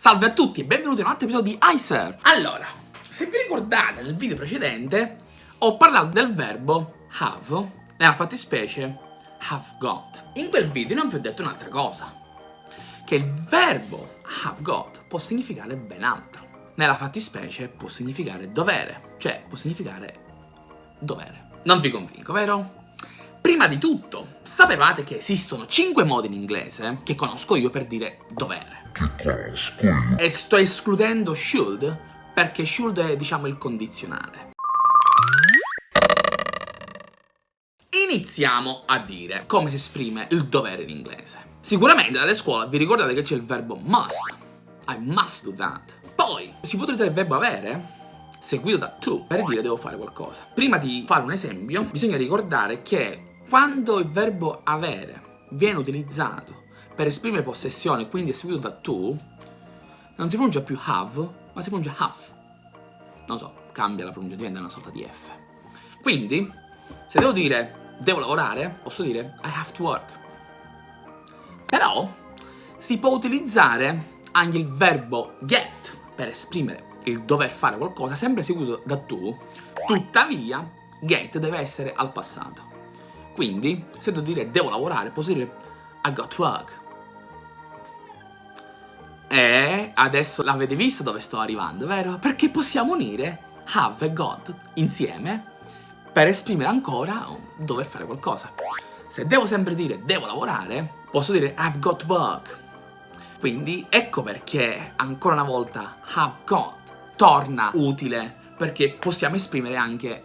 Salve a tutti e benvenuti in un altro episodio di iSir. Allora, se vi ricordate nel video precedente ho parlato del verbo have, nella fattispecie have got. In quel video non vi ho detto un'altra cosa, che il verbo have got può significare ben altro. Nella fattispecie può significare dovere, cioè può significare dovere. Non vi convinco, vero? Prima di tutto, sapevate che esistono 5 modi in inglese che conosco io per dire dovere? E sto escludendo should perché should è, diciamo, il condizionale. Iniziamo a dire come si esprime il dovere in inglese. Sicuramente dalle scuole vi ricordate che c'è il verbo must. I must do that. Poi si può utilizzare il verbo avere seguito da to per dire devo fare qualcosa. Prima di fare un esempio bisogna ricordare che quando il verbo avere viene utilizzato per esprimere possessione, quindi è seguito da to, non si pronuncia più have, ma si pronuncia have. Non so, cambia la pronuncia, diventa una sorta di F. Quindi, se devo dire devo lavorare, posso dire I have to work. Però, si può utilizzare anche il verbo get per esprimere il dover fare qualcosa, sempre seguito da to, tuttavia get deve essere al passato. Quindi, se devo dire devo lavorare, posso dire I got work. Adesso l'avete visto dove sto arrivando, vero? Perché possiamo unire have e got insieme per esprimere ancora dover fare qualcosa. Se devo sempre dire devo lavorare, posso dire I've got work. Quindi ecco perché ancora una volta have got torna utile perché possiamo esprimere anche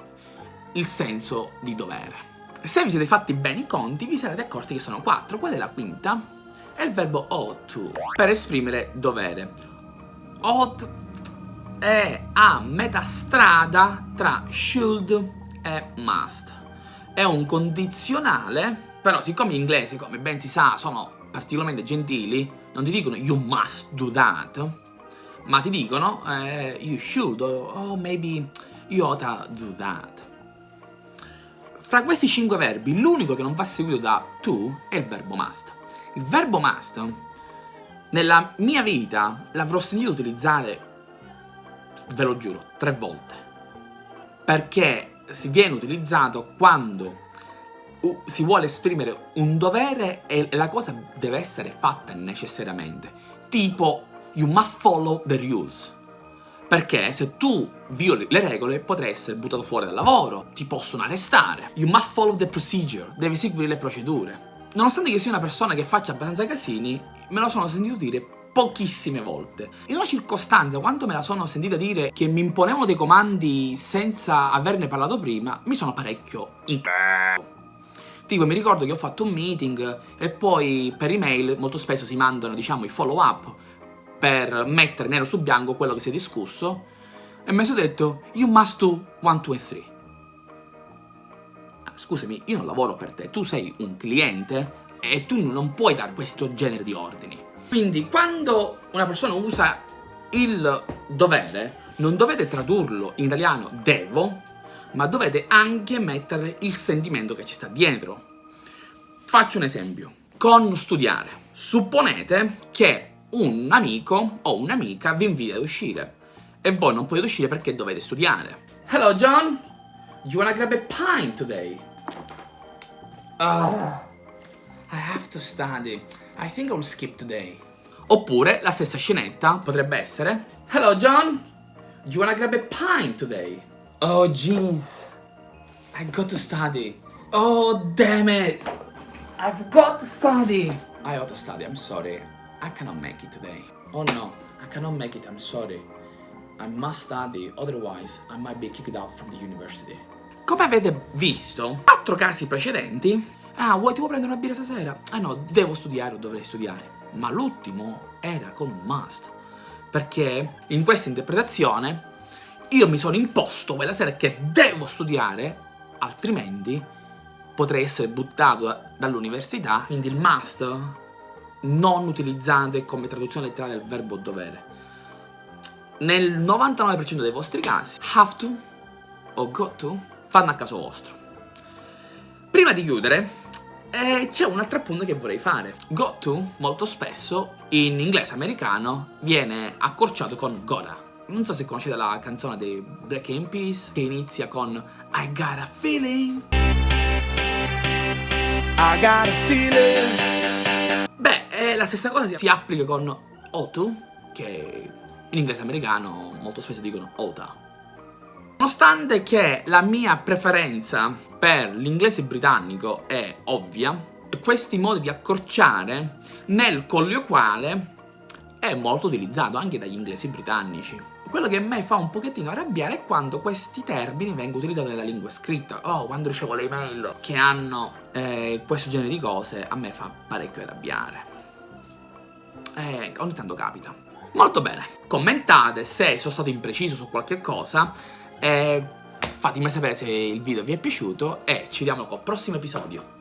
il senso di dovere. Se vi siete fatti bene i conti, vi sarete accorti che sono quattro. Qual è la quinta? È il verbo ought per esprimere dovere. Ought è a metà strada tra should e must. È un condizionale, però siccome gli inglesi, come ben si sa, sono particolarmente gentili, non ti dicono you must do that, ma ti dicono eh, you should, oh, maybe you ought to do that. Fra questi cinque verbi, l'unico che non va seguito da to è il verbo must. Il verbo must, nella mia vita, l'avrò sentito utilizzare, ve lo giuro, tre volte. Perché si viene utilizzato quando si vuole esprimere un dovere e la cosa deve essere fatta necessariamente. Tipo, you must follow the rules. Perché se tu violi le regole potrai essere buttato fuori dal lavoro, ti possono arrestare. You must follow the procedure, devi seguire le procedure. Nonostante che sia una persona che faccia abbastanza casini, me lo sono sentito dire pochissime volte. In una circostanza, quando me la sono sentita dire che mi imponevano dei comandi senza averne parlato prima, mi sono parecchio in Tipo, mi ricordo che ho fatto un meeting e poi per email molto spesso si mandano, diciamo, i follow up per mettere nero su bianco quello che si è discusso e mi sono detto you must do 1, 2 e 3 ah, scusami io non lavoro per te tu sei un cliente e tu non puoi dare questo genere di ordini. Quindi quando una persona usa il dovere non dovete tradurlo in italiano devo ma dovete anche mettere il sentimento che ci sta dietro. Faccio un esempio. Con studiare supponete che un amico o un'amica vi invita ad uscire e voi non potete uscire perché dovete studiare. Hello John, you wanna grab a pint today? Uh, I have to study. I think I'll skip today. Oppure la stessa scenetta potrebbe essere Hello John, do you wanna grab a pint today? Oh jeez, I got to study. Oh damn it, I've got to study. I ought to study, I'm sorry. I cannot make it today. Oh no, I cannot make it, I'm sorry. I must study, otherwise I might be kicked out from the university. Come avete visto, quattro casi precedenti, ah, vuoi ti vuoi prendere una birra stasera? Ah no, devo studiare o dovrei studiare. Ma l'ultimo era con un must. Perché in questa interpretazione io mi sono imposto quella sera che devo studiare, altrimenti potrei essere buttato dall'università, quindi il must non utilizzate come traduzione letterale del verbo dovere. Nel 99% dei vostri casi, have to o got to fanno a caso vostro. Prima di chiudere, E c'è un altro appunto che vorrei fare. Got to, molto spesso, in inglese americano, viene accorciato con gotta. Non so se conoscete la canzone dei Black in Peace che inizia con I got a feeling. I got a feeling. Beh, eh, la stessa cosa si applica con ought, che in inglese americano molto spesso dicono oughta. Nonostante che la mia preferenza per l'inglese britannico è ovvia, questi modi di accorciare nel colloquiale è molto utilizzato anche dagli inglesi britannici. Quello che a me fa un pochettino arrabbiare è quando questi termini vengono utilizzati nella lingua scritta. Oh, quando ricevo le email che hanno eh, questo genere di cose, a me fa parecchio arrabbiare. Eh, ogni tanto capita. Molto bene. Commentate se sono stato impreciso su qualche cosa e fatemi sapere se il video vi è piaciuto e ci vediamo col prossimo episodio.